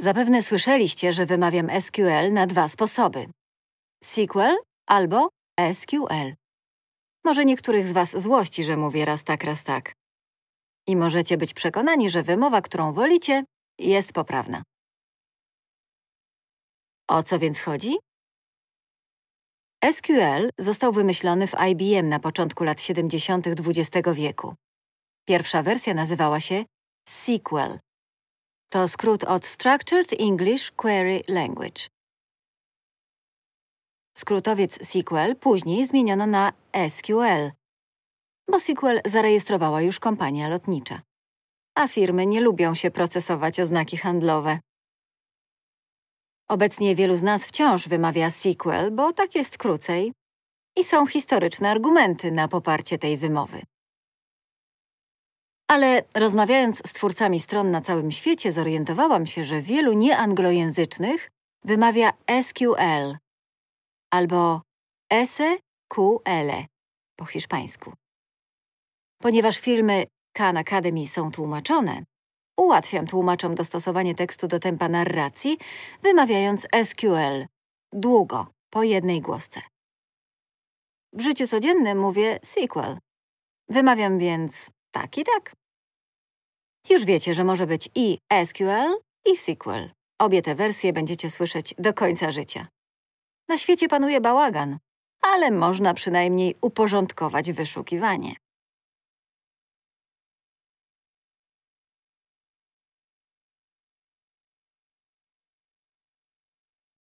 Zapewne słyszeliście, że wymawiam SQL na dwa sposoby. SQL albo SQL. Może niektórych z was złości, że mówię raz tak, raz tak. I możecie być przekonani, że wymowa, którą wolicie, jest poprawna. O co więc chodzi? SQL został wymyślony w IBM na początku lat 70. XX wieku. Pierwsza wersja nazywała się SQL. To skrót od Structured English Query Language. Skrótowiec SQL później zmieniono na SQL, bo SQL zarejestrowała już kompania lotnicza. A firmy nie lubią się procesować oznaki handlowe. Obecnie wielu z nas wciąż wymawia SQL, bo tak jest krócej i są historyczne argumenty na poparcie tej wymowy. Ale rozmawiając z twórcami stron na całym świecie, zorientowałam się, że wielu nieanglojęzycznych wymawia SQL albo SQL po hiszpańsku. Ponieważ filmy Khan Academy są tłumaczone, ułatwiam tłumaczom dostosowanie tekstu do tempa narracji, wymawiając SQL długo, po jednej głosce. W życiu codziennym mówię sequel. Wymawiam więc tak i tak. Już wiecie, że może być i SQL, i SQL. Obie te wersje będziecie słyszeć do końca życia. Na świecie panuje bałagan, ale można przynajmniej uporządkować wyszukiwanie.